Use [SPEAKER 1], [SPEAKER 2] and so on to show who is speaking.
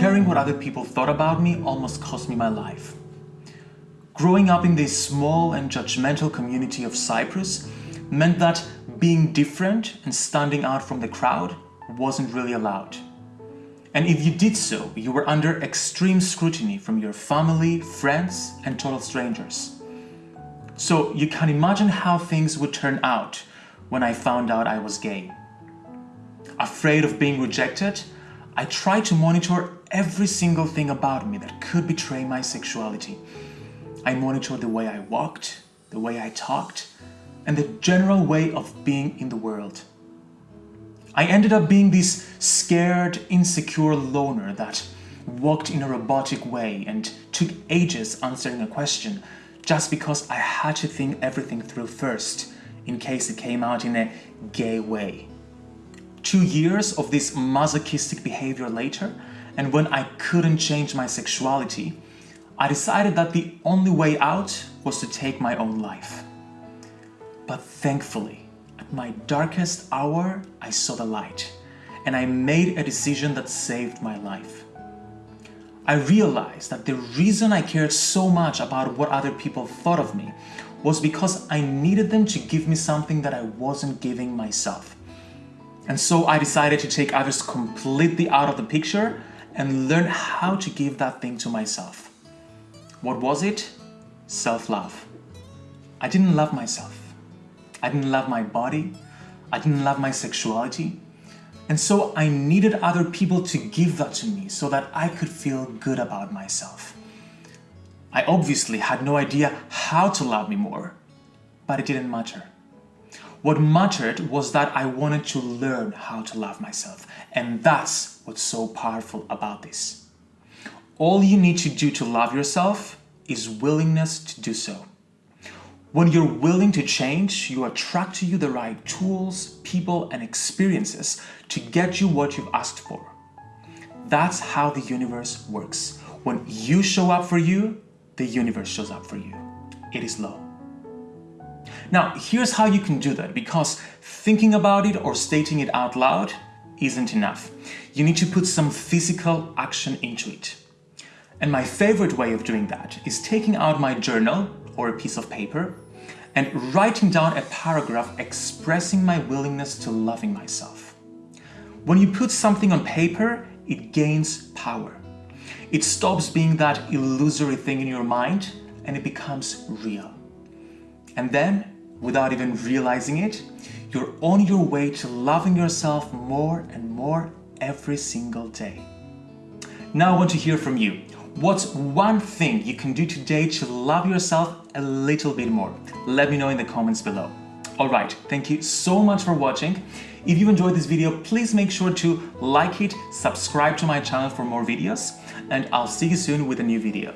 [SPEAKER 1] caring what other people thought about me almost cost me my life. Growing up in this small and judgmental community of Cyprus meant that being different and standing out from the crowd wasn't really allowed. And if you did so, you were under extreme scrutiny from your family, friends, and total strangers. So you can imagine how things would turn out when I found out I was gay. Afraid of being rejected, I tried to monitor every single thing about me that could betray my sexuality. I monitored the way I walked, the way I talked, and the general way of being in the world. I ended up being this scared, insecure loner that walked in a robotic way and took ages answering a question just because I had to think everything through first in case it came out in a gay way. Two years of this masochistic behavior later, and when I couldn't change my sexuality, I decided that the only way out was to take my own life. But thankfully, at my darkest hour, I saw the light and I made a decision that saved my life. I realized that the reason I cared so much about what other people thought of me was because I needed them to give me something that I wasn't giving myself. And so I decided to take others completely out of the picture and learn how to give that thing to myself. What was it? Self-love. I didn't love myself. I didn't love my body. I didn't love my sexuality. And so I needed other people to give that to me so that I could feel good about myself. I obviously had no idea how to love me more, but it didn't matter. What mattered was that I wanted to learn how to love myself, and that's what's so powerful about this. All you need to do to love yourself is willingness to do so. When you're willing to change, you attract to you the right tools, people, and experiences to get you what you've asked for. That's how the universe works. When you show up for you, the universe shows up for you. It is law. Now, here's how you can do that, because thinking about it or stating it out loud isn't enough. You need to put some physical action into it. And my favorite way of doing that is taking out my journal or a piece of paper and writing down a paragraph expressing my willingness to loving myself. When you put something on paper, it gains power. It stops being that illusory thing in your mind and it becomes real. And then, without even realizing it, you're on your way to loving yourself more and more every single day. Now I want to hear from you. What's one thing you can do today to love yourself a little bit more? Let me know in the comments below. Alright, thank you so much for watching. If you enjoyed this video, please make sure to like it, subscribe to my channel for more videos, and I'll see you soon with a new video.